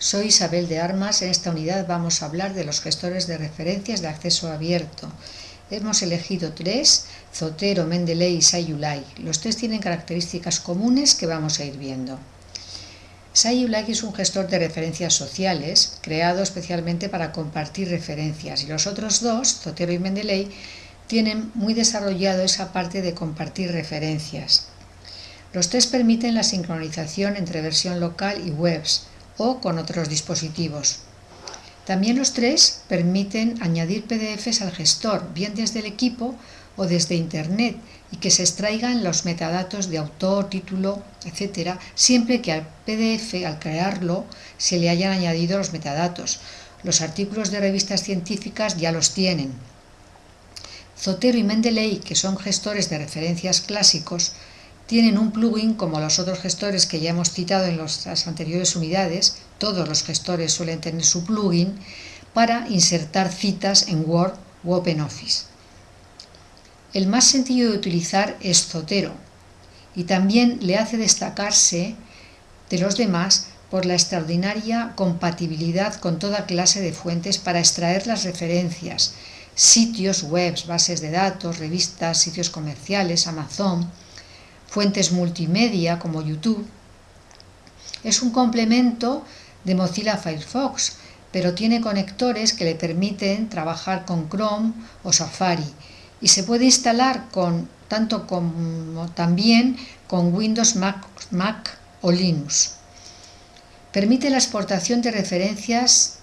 Soy Isabel de Armas. En esta unidad vamos a hablar de los gestores de referencias de acceso abierto. Hemos elegido tres, Zotero, Mendeley y Sayulai. Los tres tienen características comunes que vamos a ir viendo. Sayulai es un gestor de referencias sociales, creado especialmente para compartir referencias, y los otros dos, Zotero y Mendeley, tienen muy desarrollado esa parte de compartir referencias. Los tres permiten la sincronización entre versión local y webs, o con otros dispositivos. También los tres permiten añadir PDFs al gestor, bien desde el equipo o desde Internet, y que se extraigan los metadatos de autor, título, etc., siempre que al PDF, al crearlo, se le hayan añadido los metadatos. Los artículos de revistas científicas ya los tienen. Zotero y Mendeley, que son gestores de referencias clásicos, tienen un plugin como los otros gestores que ya hemos citado en las anteriores unidades, todos los gestores suelen tener su plugin, para insertar citas en Word o OpenOffice. El más sencillo de utilizar es Zotero y también le hace destacarse de los demás por la extraordinaria compatibilidad con toda clase de fuentes para extraer las referencias, sitios web, bases de datos, revistas, sitios comerciales, Amazon, fuentes multimedia como YouTube. Es un complemento de Mozilla Firefox, pero tiene conectores que le permiten trabajar con Chrome o Safari y se puede instalar tanto como también con Windows, Mac, Mac o Linux. Permite la exportación de referencias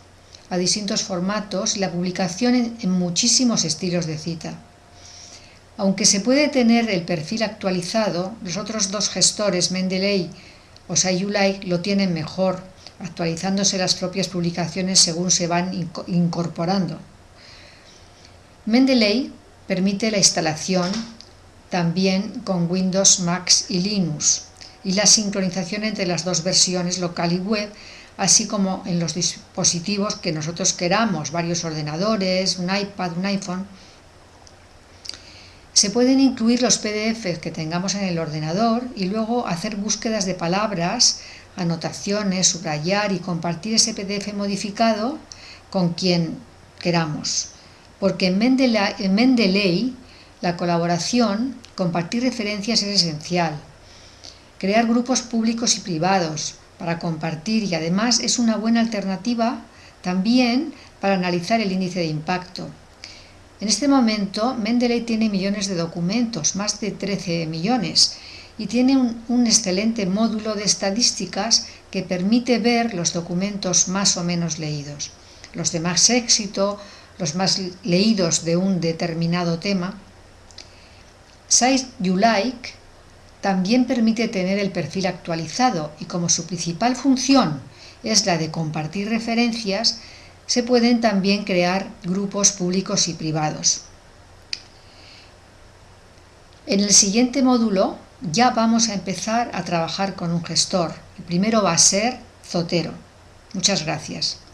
a distintos formatos y la publicación en muchísimos estilos de cita. Aunque se puede tener el perfil actualizado, los otros dos gestores, Mendeley o Sayulai, lo tienen mejor, actualizándose las propias publicaciones según se van incorporando. Mendeley permite la instalación también con Windows, Mac y Linux y la sincronización entre las dos versiones local y web, así como en los dispositivos que nosotros queramos, varios ordenadores, un iPad, un iPhone, se pueden incluir los PDFs que tengamos en el ordenador y luego hacer búsquedas de palabras, anotaciones, subrayar y compartir ese PDF modificado con quien queramos. Porque en Mendeley, la colaboración, compartir referencias es esencial. Crear grupos públicos y privados para compartir y además es una buena alternativa también para analizar el índice de impacto. En este momento, Mendeley tiene millones de documentos, más de 13 millones, y tiene un, excelente módulo de estadísticas que permite ver los documentos más o menos leídos, los de más éxito, los más leídos de un determinado tema. Size You Like también permite tener el perfil actualizado y como su principal función es la de compartir referencias, se pueden también crear grupos públicos y privados. En el siguiente módulo ya vamos a empezar a trabajar con un gestor. El primero va a ser Zotero. Muchas gracias.